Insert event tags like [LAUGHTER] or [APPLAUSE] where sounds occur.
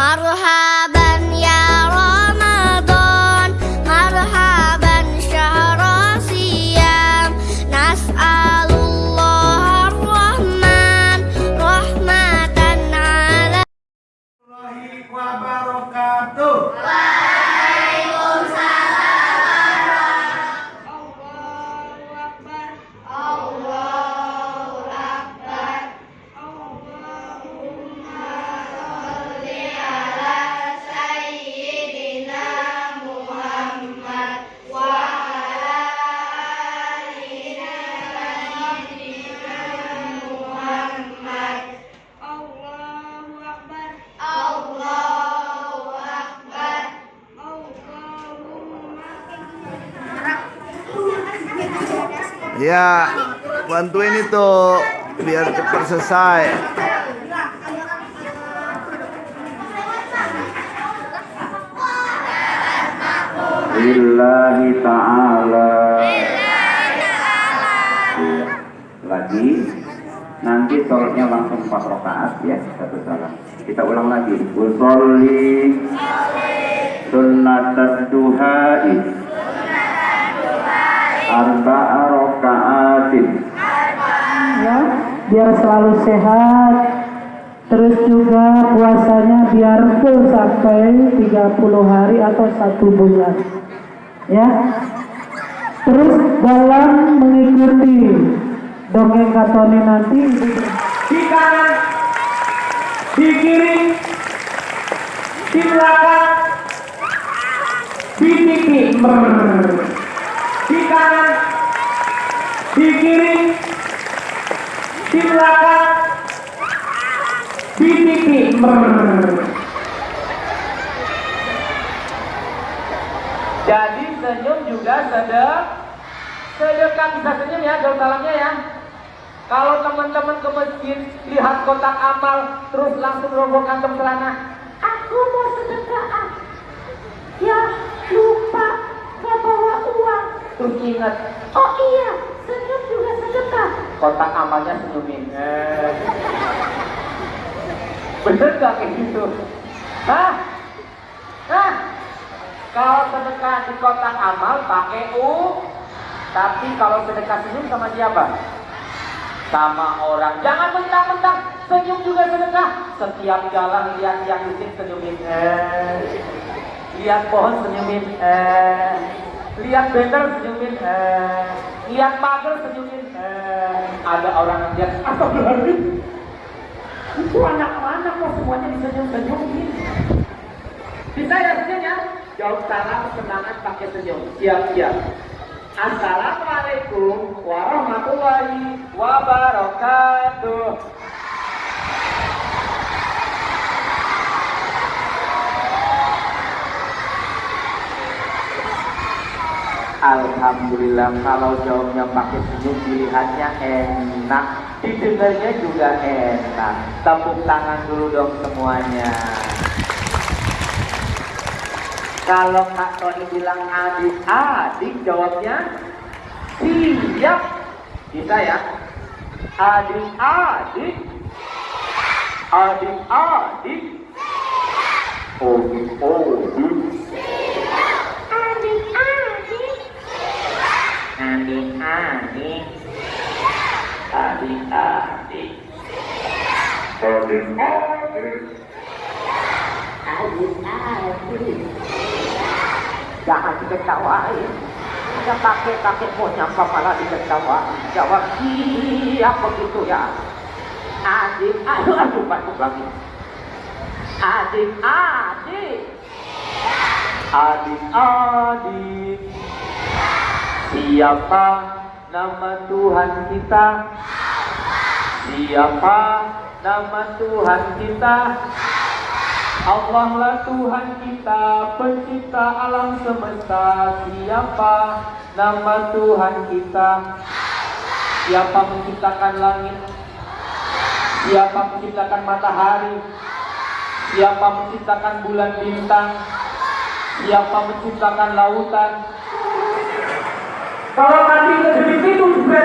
Maruha. Ya, bantuin itu biar cepat selesai. Lillahi ta'ala. Lagi Nanti sholatnya langsung 4 rakaat ya Satu salam. Kita ulang lagi. Usolli. Sunnat duhai Arba'a rakaatin ya biar selalu sehat. Terus juga puasanya biar full sampai 30 hari atau satu bulan. Ya. Terus dalam mengikuti dongeng katoni nanti di kanan di kiri di belakang di pipi di kanan di kiri di belakang di pipi. Jadi senyum juga sedek sedekah bisa senyum ya daun dalamnya ya. Kalau teman-teman ke masjid lihat kotak amal terus langsung rombong kantong celana aku mau sedekah ya lupa gak bawa uang terus ingat oh iya senyum juga sedekah kotak amalnya senyumin. Eh. bener gak kayak gitu? Hah? Hah? Kalau sedekah di kotak amal pakai u tapi kalau sedekah senyum sama siapa? Sama orang. Jangan mentang-mentang senyum juga sedekah. Setiap jalan lihat yang miskin senyumin. Eh. lihat pohon senyumin. Eh. Lihat banner senyumin eh. lihat pagar senyumin eh. ada orang yang lihat [LAUGHS] astagfirullahaladzim itu anak mana kok semuanya disenyum-senyumin bisa ya senyum ya jawab salam senangan pakai senyum siap-siap Assalamualaikum warahmatullahi wabarakatuh. Alhamdulillah kalau jawabnya pakai senyum dilihatnya enak. Didengarnya juga enak. Tepuk tangan dulu dong semuanya. Kalau Kak Tony bilang adik-adik jawabnya siap. Bisa ya? Adik-adik adik-adik adik-adik adik-adik adik-adik adik-adik jangan diketawain. Ada kakek-kakek mau nyampa malah diketawain. Jawab iya begitu ya? Adik aduh aduh batuk lagi adik adik. Adik adik. Siapa nama Tuhan kita? Siapa nama Tuhan kita. Allah lah Tuhan kita pencipta alam semesta. Siapa? Nama Tuhan kita. Siapa menciptakan langit? Siapa menciptakan matahari? Siapa menciptakan bulan bintang? Siapa menciptakan lautan? Kalau nanti lebih itu juga